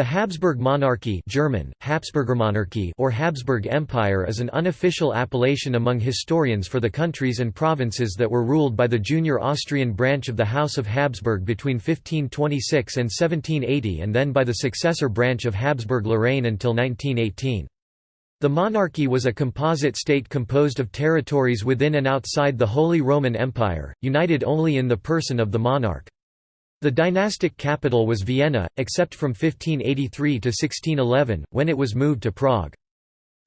The Habsburg monarchy German, or Habsburg Empire is an unofficial appellation among historians for the countries and provinces that were ruled by the junior Austrian branch of the House of Habsburg between 1526 and 1780 and then by the successor branch of Habsburg-Lorraine until 1918. The monarchy was a composite state composed of territories within and outside the Holy Roman Empire, united only in the person of the monarch. The dynastic capital was Vienna, except from 1583 to 1611, when it was moved to Prague.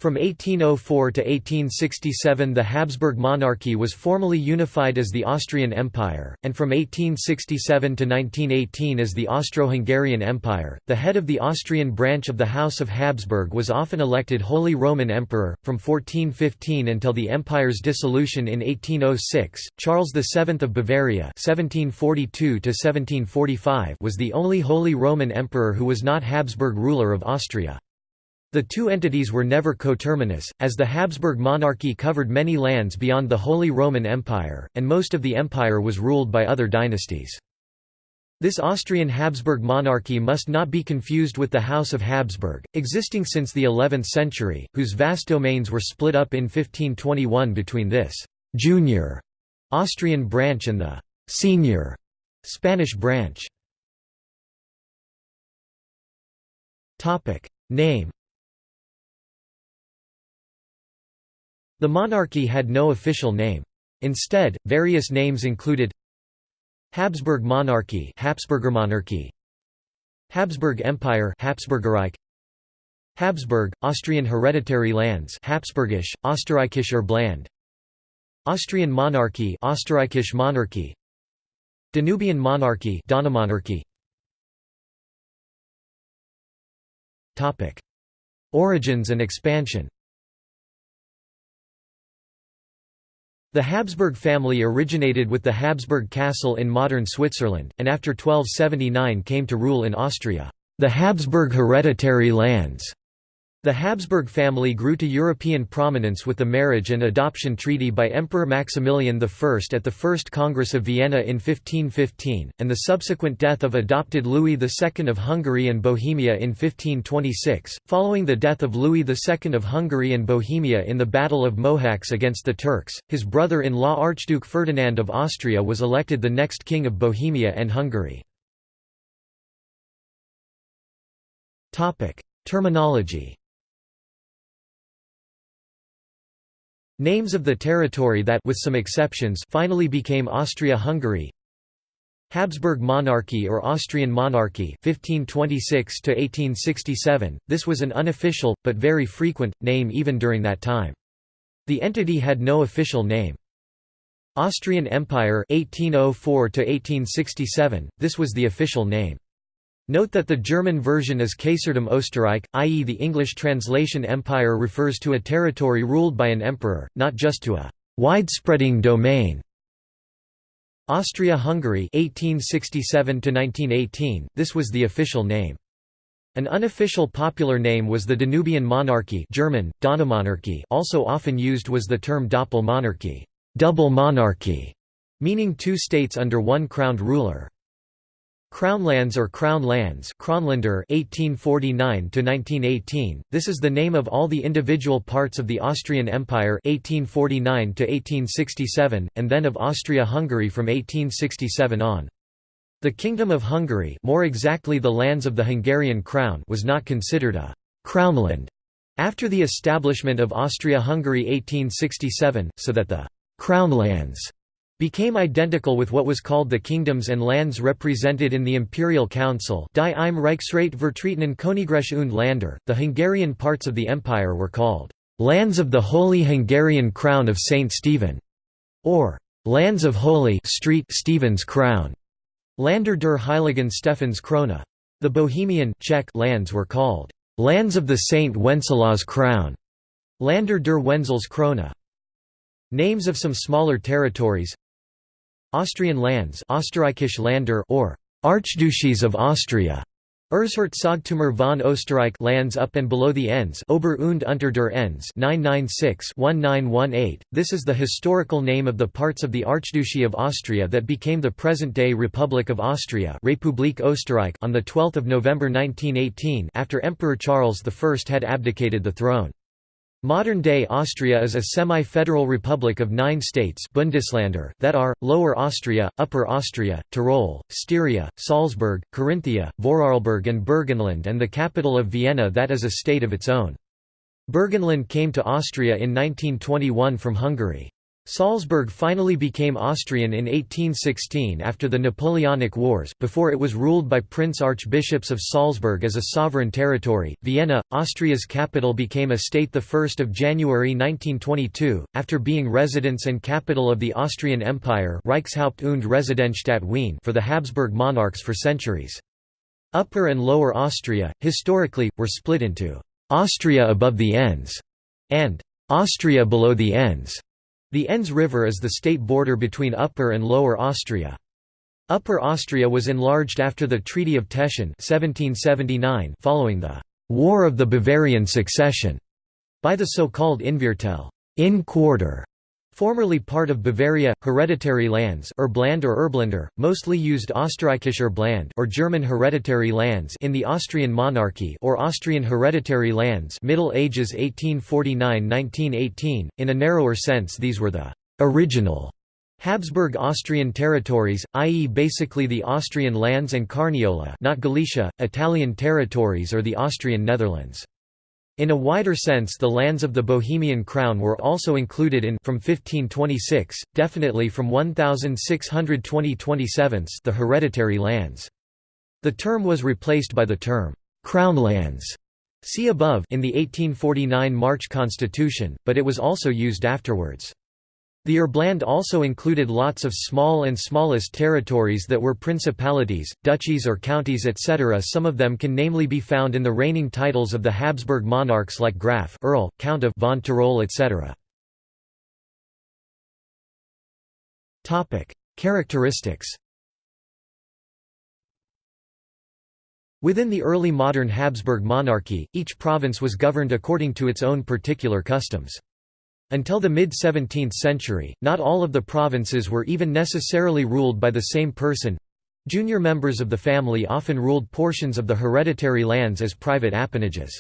From 1804 to 1867 the Habsburg monarchy was formally unified as the Austrian Empire, and from 1867 to 1918 as the Austro-Hungarian Empire. The head of the Austrian branch of the House of Habsburg was often elected Holy Roman Emperor. From 1415 until the empire's dissolution in 1806, Charles VII of Bavaria (1742 1745) was the only Holy Roman Emperor who was not Habsburg ruler of Austria. The two entities were never coterminous, as the Habsburg monarchy covered many lands beyond the Holy Roman Empire, and most of the empire was ruled by other dynasties. This Austrian Habsburg monarchy must not be confused with the House of Habsburg, existing since the 11th century, whose vast domains were split up in 1521 between this «junior» Austrian branch and the «senior» Spanish branch. Name The monarchy had no official name. Instead, various names included Habsburg monarchy Habsburgermonarchie Habsburg Empire Habsburgerreich Habsburg Austrian hereditary lands Habsburgisch Österreichischer Bland Austrian monarchy Österreichische Monarchie Danubian monarchy Donaumonarchie Topic Origins and expansion The Habsburg family originated with the Habsburg castle in modern Switzerland, and after 1279 came to rule in Austria. The Habsburg hereditary lands the Habsburg family grew to European prominence with the marriage and adoption treaty by Emperor Maximilian I at the First Congress of Vienna in 1515, and the subsequent death of adopted Louis II of Hungary and Bohemia in 1526. Following the death of Louis II of Hungary and Bohemia in the Battle of Mohacs against the Turks, his brother in law Archduke Ferdinand of Austria was elected the next king of Bohemia and Hungary. Terminology Names of the territory that with some exceptions finally became Austria-Hungary. Habsburg monarchy or Austrian monarchy 1526 to 1867 this was an unofficial but very frequent name even during that time. The entity had no official name. Austrian Empire 1804 to 1867 this was the official name Note that the German version is Kaisertum Österreich, i.e. the English translation empire refers to a territory ruled by an emperor, not just to a widespreading domain. Austria-Hungary 1867 1918 this was the official name. An unofficial popular name was the Danubian monarchy German, Donaumonarchie also often used was the term Doppelmonarchie double monarchy", meaning two states under one crowned ruler. Crownlands or Crown Lands 1849–1918, this is the name of all the individual parts of the Austrian Empire 1849–1867, and then of Austria-Hungary from 1867 on. The Kingdom of Hungary more exactly the lands of the Hungarian crown was not considered a «crownland» after the establishment of Austria-Hungary 1867, so that the «crownlands» became identical with what was called the kingdoms and lands represented in the Imperial Council Die im Reichsrat vertretenen Königreich und Länder. The Hungarian parts of the empire were called lands of the Holy Hungarian Crown of Saint Stephen, or lands of Holy Street Stephen's Crown, Lander der Heiligen Stephans Krone. The Bohemian Czech lands were called lands of the Saint Wenceslaus Crown, Lander der Wenzels Krone. Names of some smaller territories Austrian lands Österreichische Länder or Archduchies of Austria Erzherzogtümer von Österreich lands up and below the Enns Ober und unter der Enns 996-1918. This is the historical name of the parts of the Archduchy of Austria that became the present-day Republic of Austria Republik Österreich on 12 November 1918 after Emperor Charles I had abdicated the throne. Modern-day Austria is a semi-federal republic of nine states Bundesländer that are, Lower Austria, Upper Austria, Tyrol, Styria, Salzburg, Carinthia, Vorarlberg and Burgenland and the capital of Vienna that is a state of its own. Burgenland came to Austria in 1921 from Hungary. Salzburg finally became Austrian in 1816 after the Napoleonic Wars, before it was ruled by Prince Archbishops of Salzburg as a sovereign territory. Vienna, Austria's capital became a state 1 January 1922, after being residence and capital of the Austrian Empire Reichshaupt und Residenzstadt Wien for the Habsburg monarchs for centuries. Upper and Lower Austria, historically, were split into «Austria above the Enns» and «Austria below the Enns». The Enns River is the state border between Upper and Lower Austria. Upper Austria was enlarged after the Treaty of Teschen 1779 following the «War of the Bavarian Succession» by the so-called Innviertel Inn Quarter", Formerly part of Bavaria, hereditary lands Erbland or Erbländer, mostly used Österreichische Erbland or German hereditary lands in the Austrian monarchy or Austrian hereditary lands Middle Ages 1849–1918, in a narrower sense these were the «original» Habsburg Austrian territories, i.e. basically the Austrian lands and Carniola not Galicia, Italian territories or the Austrian Netherlands. In a wider sense the lands of the Bohemian crown were also included in from 1526, definitely from 1620-27 the hereditary lands. The term was replaced by the term, "'crown lands' see above in the 1849 March Constitution, but it was also used afterwards. The Erbland also included lots of small and smallest territories that were principalities, duchies or counties etc. Some of them can namely be found in the reigning titles of the Habsburg monarchs like Graf Earl, Count of von Tyrol etc. Characteristics Within the early modern Habsburg monarchy, each province was governed according to its own particular customs. Until the mid-17th century, not all of the provinces were even necessarily ruled by the same person. Junior members of the family often ruled portions of the hereditary lands as private appanages.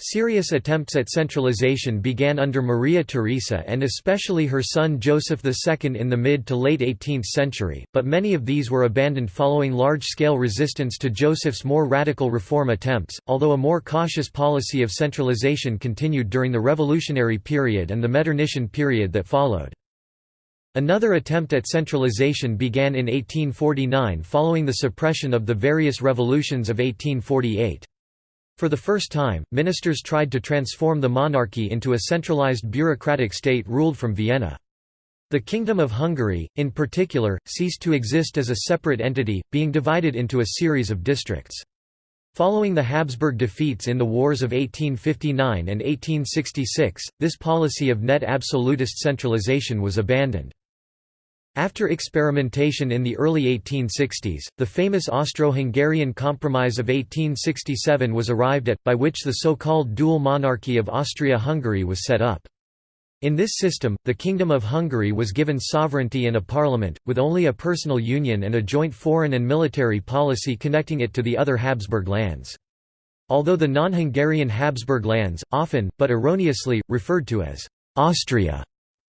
Serious attempts at centralization began under Maria Theresa and especially her son Joseph II in the mid to late 18th century, but many of these were abandoned following large-scale resistance to Joseph's more radical reform attempts, although a more cautious policy of centralization continued during the revolutionary period and the Metternichian period that followed. Another attempt at centralization began in 1849 following the suppression of the various revolutions of 1848. For the first time, ministers tried to transform the monarchy into a centralized bureaucratic state ruled from Vienna. The Kingdom of Hungary, in particular, ceased to exist as a separate entity, being divided into a series of districts. Following the Habsburg defeats in the wars of 1859 and 1866, this policy of neo-absolutist centralization was abandoned. After experimentation in the early 1860s, the famous Austro-Hungarian Compromise of 1867 was arrived at, by which the so-called dual monarchy of Austria-Hungary was set up. In this system, the Kingdom of Hungary was given sovereignty and a parliament, with only a personal union and a joint foreign and military policy connecting it to the other Habsburg lands. Although the non-Hungarian Habsburg lands, often, but erroneously, referred to as Austria,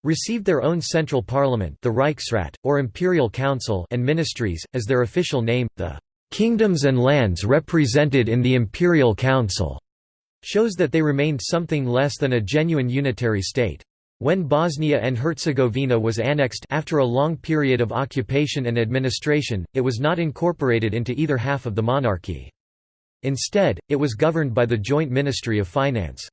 received their own central parliament the Reichsrat, or Imperial Council and ministries, as their official name, the "'kingdoms and lands represented in the Imperial Council' shows that they remained something less than a genuine unitary state. When Bosnia and Herzegovina was annexed after a long period of occupation and administration, it was not incorporated into either half of the monarchy. Instead, it was governed by the Joint Ministry of Finance.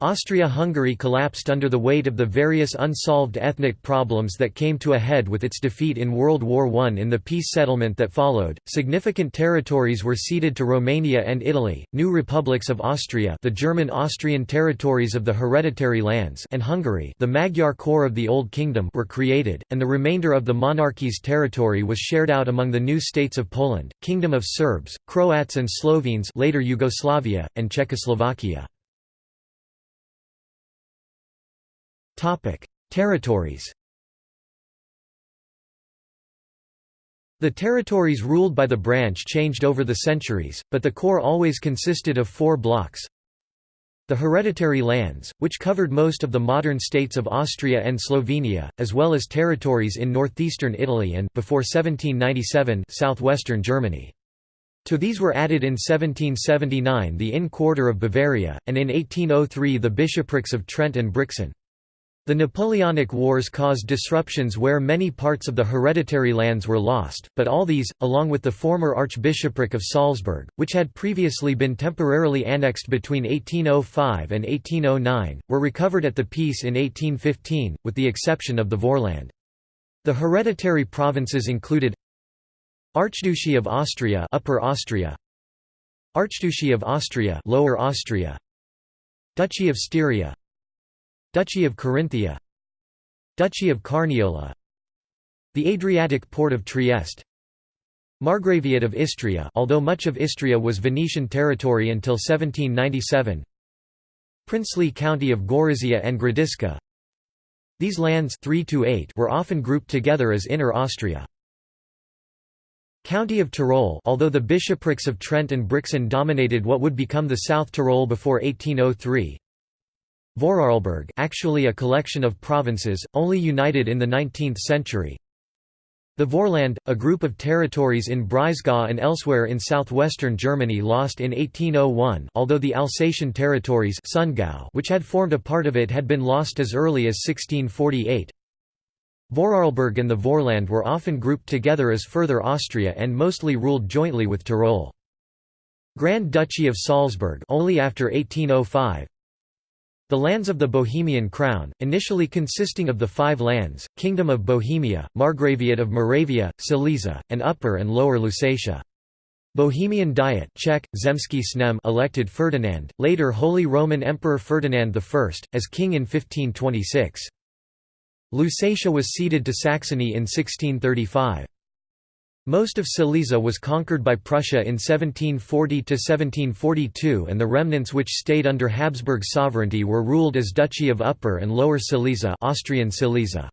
Austria-Hungary collapsed under the weight of the various unsolved ethnic problems that came to a head with its defeat in World War I. In the peace settlement that followed, significant territories were ceded to Romania and Italy, new republics of Austria the German-Austrian territories of the Hereditary Lands and Hungary the Magyar core of the Old Kingdom were created, and the remainder of the monarchy's territory was shared out among the new states of Poland, Kingdom of Serbs, Croats and Slovenes later Yugoslavia, and Czechoslovakia. Topic: Territories. The territories ruled by the branch changed over the centuries, but the core always consisted of four blocks. The hereditary lands, which covered most of the modern states of Austria and Slovenia, as well as territories in northeastern Italy and before 1797 southwestern Germany. To these were added in 1779 the Inn Quarter of Bavaria, and in 1803 the bishoprics of Trent and Brixen. The Napoleonic Wars caused disruptions where many parts of the hereditary lands were lost, but all these, along with the former Archbishopric of Salzburg, which had previously been temporarily annexed between 1805 and 1809, were recovered at the peace in 1815, with the exception of the Vorland. The hereditary provinces included Archduchy of Austria Upper Austria Archduchy of Austria Lower Austria Duchy of Styria Duchy of Carinthia Duchy of Carniola The Adriatic port of Trieste Margraviate of Istria although much of Istria was Venetian territory until 1797 Princely County of Gorizia and Gradiška These lands 3 to 8 were often grouped together as Inner Austria. County of Tyrol although the bishoprics of Trent and Brixen dominated what would become the South Tyrol before 1803 Vorarlberg actually a collection of provinces, only united in the 19th century. The Vorland, a group of territories in Breisgau and elsewhere in southwestern Germany lost in 1801 although the Alsatian territories Sundgau, which had formed a part of it had been lost as early as 1648. Vorarlberg and the Vorland were often grouped together as Further Austria and mostly ruled jointly with Tyrol. Grand Duchy of Salzburg only after 1805 the lands of the Bohemian crown, initially consisting of the five lands, Kingdom of Bohemia, Margraviate of Moravia, Silesia, and Upper and Lower Lusatia. Bohemian Diet Czech, Zemský sněm elected Ferdinand, later Holy Roman Emperor Ferdinand I, as king in 1526. Lusatia was ceded to Saxony in 1635. Most of Silesia was conquered by Prussia in 1740–1742 and the remnants which stayed under Habsburg sovereignty were ruled as Duchy of Upper and Lower Silesia Austrian Silesia.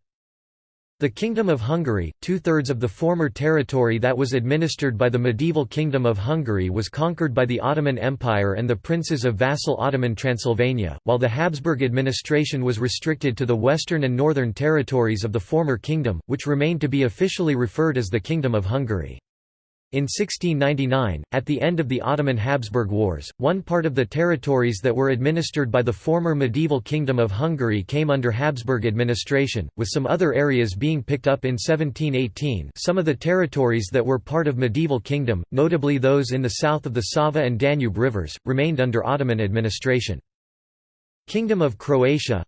The Kingdom of Hungary, two-thirds of the former territory that was administered by the medieval Kingdom of Hungary was conquered by the Ottoman Empire and the princes of vassal Ottoman Transylvania, while the Habsburg administration was restricted to the western and northern territories of the former kingdom, which remained to be officially referred as the Kingdom of Hungary. In 1699, at the end of the Ottoman-Habsburg Wars, one part of the territories that were administered by the former medieval Kingdom of Hungary came under Habsburg administration, with some other areas being picked up in 1718 some of the territories that were part of medieval kingdom, notably those in the south of the Sava and Danube rivers, remained under Ottoman administration. Kingdom of Croatia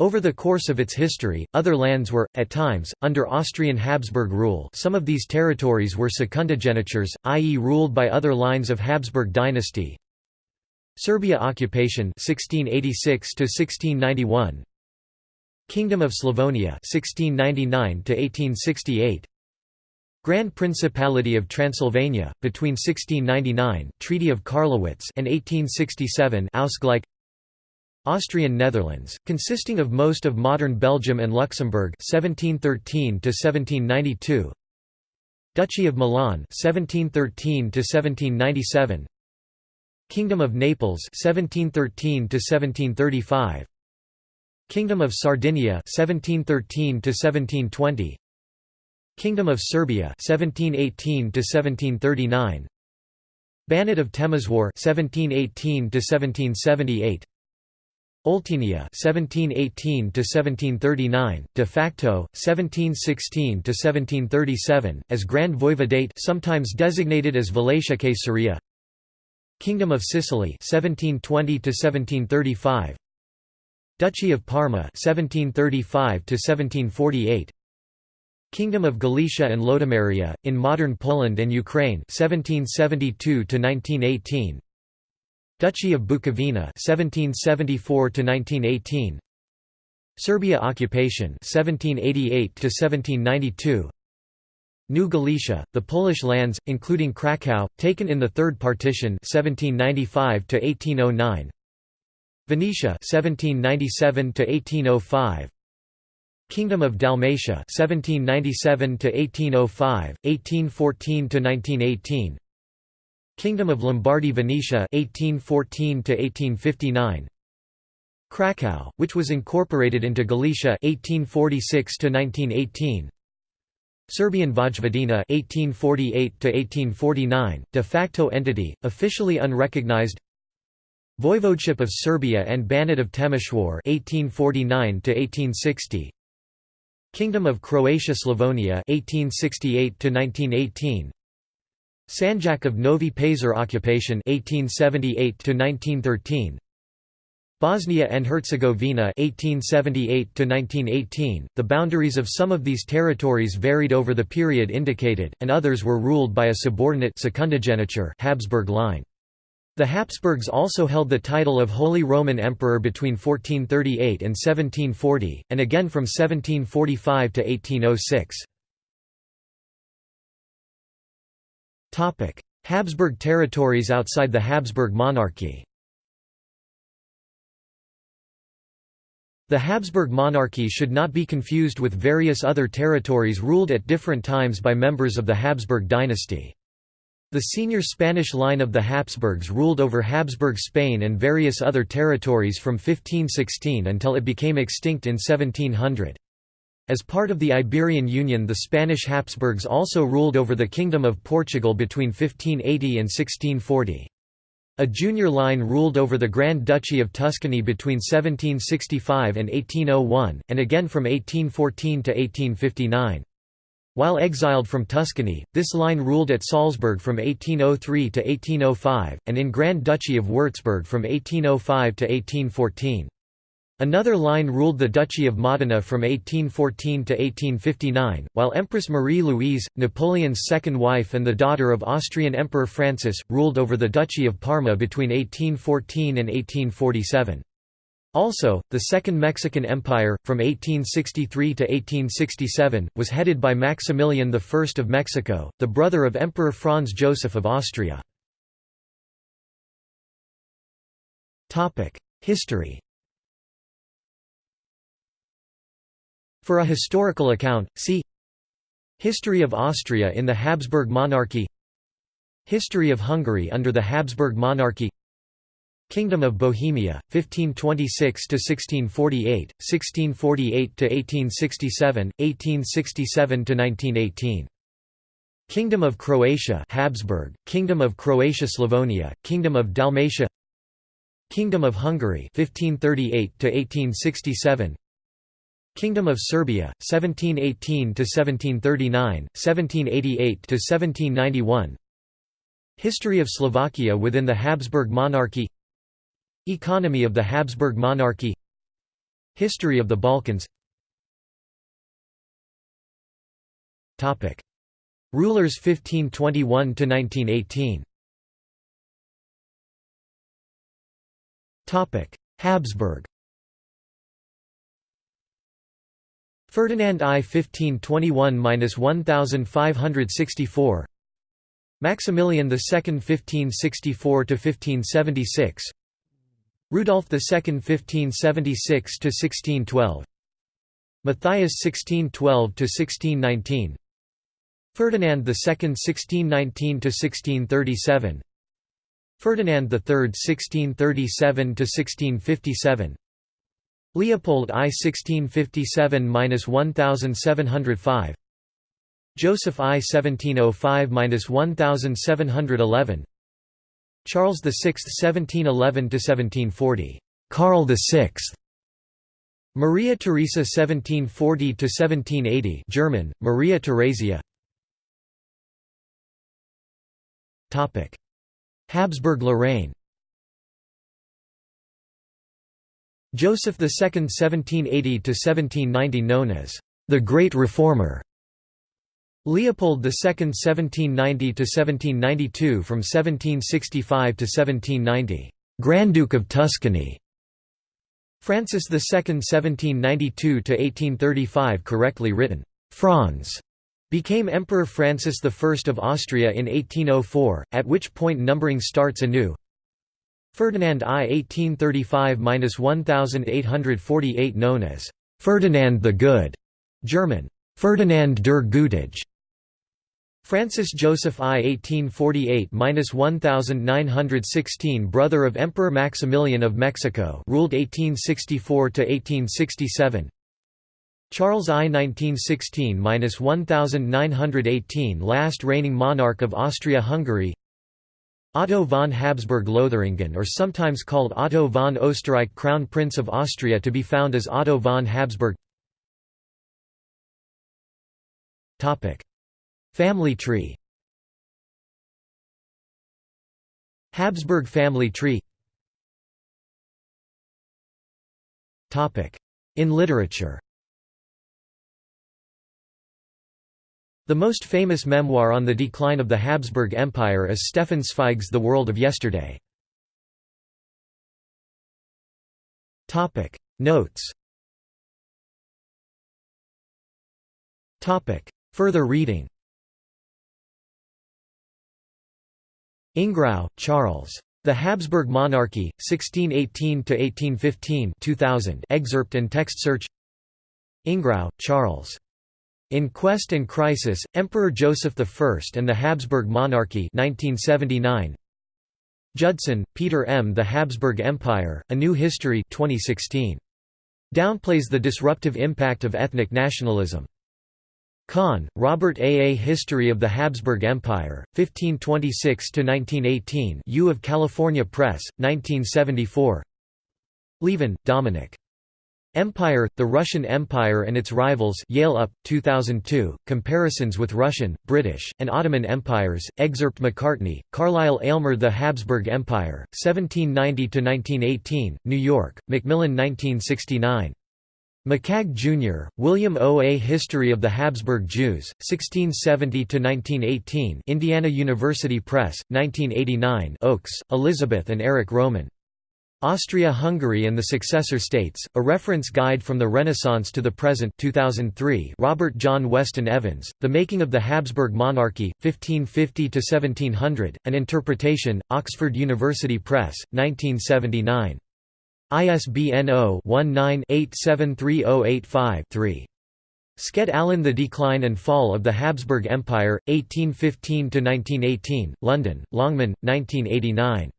over the course of its history, other lands were, at times, under Austrian Habsburg rule some of these territories were secundagenitures, i.e. ruled by other lines of Habsburg dynasty. Serbia occupation 1686 1691 Kingdom of Slavonia 1699 1868 Grand Principality of Transylvania between 1699 Treaty of Karlowitz and 1867 Ausgleich Austrian Netherlands, consisting of most of modern Belgium and Luxembourg 1713 1792 Duchy of Milan 1713 1797 Kingdom of Naples 1713 1735 Kingdom of Sardinia 1713 1720 Kingdom of Serbia 1718 1739 Banat of Temeswar 1718 1778 Oltenia 1718 to 1739 de facto 1716 to 1737 as Grand Voivodate sometimes designated as Wallachia Caesarea. Kingdom of Sicily 1720 to 1735 Duchy of Parma 1735 to 1748 Kingdom of Galicia and Lodomeria in modern Poland and Ukraine 1772 to 1918 Duchy of Bukovina 1774 to 1918 Serbia occupation 1788 to 1792 New Galicia, the Polish lands, including Kraków, taken in the Third Partition 1795 to 1809. Venetia 1797 to 1805. Kingdom of Dalmatia 1797 to 1805, 1814 to 1918. Kingdom of Lombardy Venetia 1814 to 1859. Kraków, which was incorporated into Galicia 1846 to 1918. Serbian Vojvodina 1848 to 1849 de facto entity officially unrecognized Voivodeship of Serbia and Banat of Temeshwar 1849 to 1860 Kingdom of Croatia Slavonia 1868 to 1918 Sanjak of Novi Pazar occupation 1878 to 1913 Bosnia and Herzegovina 1878 to 1918 The boundaries of some of these territories varied over the period indicated and others were ruled by a subordinate Habsburg line. The Habsburgs also held the title of Holy Roman Emperor between 1438 and 1740, and again from 1745 to 1806. Habsburg territories outside the Habsburg monarchy The Habsburg monarchy should not be confused with various other territories ruled at different times by members of the Habsburg dynasty. The senior Spanish line of the Habsburgs ruled over Habsburg Spain and various other territories from 1516 until it became extinct in 1700. As part of the Iberian Union the Spanish Habsburgs also ruled over the Kingdom of Portugal between 1580 and 1640. A junior line ruled over the Grand Duchy of Tuscany between 1765 and 1801, and again from 1814 to 1859. While exiled from Tuscany, this line ruled at Salzburg from 1803 to 1805, and in Grand Duchy of Würzburg from 1805 to 1814. Another line ruled the Duchy of Modena from 1814 to 1859, while Empress Marie-Louise, Napoleon's second wife and the daughter of Austrian Emperor Francis, ruled over the Duchy of Parma between 1814 and 1847. Also, the Second Mexican Empire, from 1863 to 1867, was headed by Maximilian I of Mexico, the brother of Emperor Franz Joseph of Austria. History For a historical account, see History of Austria in the Habsburg monarchy History of Hungary under the Habsburg monarchy Kingdom of Bohemia, 1526–1648, 1648–1867, 1867–1918 Kingdom of Croatia Habsburg, Kingdom of Croatia Slavonia, Kingdom of Dalmatia Kingdom of Hungary 1538 to 1867 Kingdom of Serbia, 1718 to 1739, 1788 to 1791. History of Slovakia within the Habsburg monarchy. Economy of the Habsburg monarchy. History of the Balkans. Topic: Rulers 1521 to 1918. Topic: Habsburg Ferdinand I 1521–1564 Maximilian II 1564–1576 Rudolf II 1576–1612 Matthias 1612–1619 Ferdinand II 1619–1637 Ferdinand III 1637–1657 Leopold I 1657–1705 Joseph I 1705–1711 Charles VI 1711–1740 Karl VI Maria Theresa 1740–1780 German, Maria Theresia. Habsburg-Lorraine Joseph II 1780–1790 known as the Great Reformer. Leopold II 1790–1792 from 1765 to 1790 Grand Duke of Tuscany. Francis II 1792–1835 correctly written, Franz, became Emperor Francis I of Austria in 1804, at which point numbering starts anew. Ferdinand I 1835–1848 known as Ferdinand the Good, German, Ferdinand der Gütige, Francis Joseph I 1848–1916 brother of Emperor Maximilian of Mexico ruled 1864–1867 Charles I 1916–1918 last reigning monarch of Austria-Hungary Otto von Habsburg-Lothringen or sometimes called Otto von Österreich Crown Prince of Austria to be found as Otto von Habsburg. Family tree. Habsburg family tree. In literature The most famous memoir on the decline of the Habsburg Empire is Stefan Zweig's The World of Yesterday. Notes Further reading Ingrao, Charles. The Habsburg Monarchy, 1618–1815 2000 excerpt and text search Ingrao, Charles. In Quest and Crisis, Emperor Joseph I and the Habsburg Monarchy 1979. Judson, Peter M. The Habsburg Empire, A New History 2016. Downplays the disruptive impact of ethnic nationalism. Kahn, Robert A. A History of the Habsburg Empire, 1526–1918 U of California Press, 1974 Lieven, Dominic. Empire, The Russian Empire and Its Rivals Yale UP, 2002, Comparisons with Russian, British, and Ottoman Empires, excerpt Macartney, Carlile Aylmer The Habsburg Empire, 1790–1918, New York, Macmillan 1969. McCagg, Jr., William O. A History of the Habsburg Jews, 1670–1918 Indiana University Press, 1989 Oakes, Elizabeth and Eric Roman. Austria-Hungary and the Successor States, A Reference Guide from the Renaissance to the Present 2003 Robert John Weston Evans, The Making of the Habsburg Monarchy, 1550–1700, An Interpretation, Oxford University Press, 1979. ISBN 0-19-873085-3. Sked Alan The Decline and Fall of the Habsburg Empire, 1815–1918, London, Longman, 1989.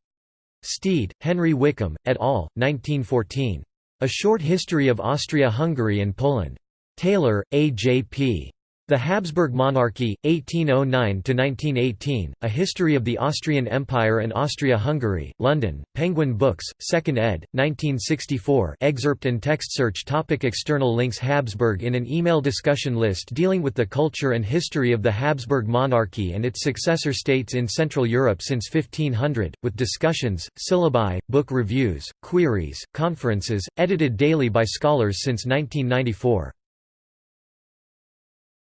Steed, Henry Wickham, et al., 1914. A Short History of Austria-Hungary and Poland. Taylor, A. J. P. The Habsburg Monarchy, 1809–1918, A History of the Austrian Empire and Austria-Hungary, London, Penguin Books, 2nd ed., 1964 excerpt and text search topic External links Habsburg In an email discussion list dealing with the culture and history of the Habsburg monarchy and its successor states in Central Europe since 1500, with discussions, syllabi, book reviews, queries, conferences, edited daily by scholars since 1994.